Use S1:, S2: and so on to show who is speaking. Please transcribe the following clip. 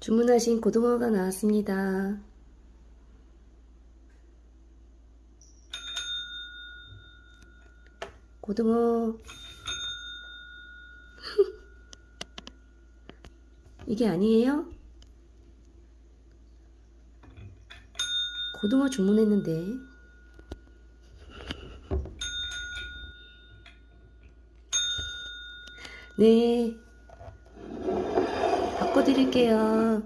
S1: 주문하신 고등어가 나왔습니다. 고등어. 이게 아니에요? 고등어 주문했는데. 네. 바꿔드릴게요.